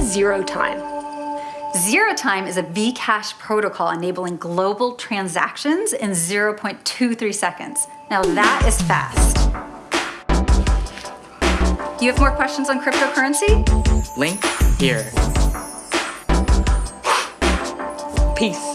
zero time? Zero time is a Bcash protocol enabling global transactions in 0.23 seconds. Now that is fast. Do you have more questions on cryptocurrency? Link here. Peace.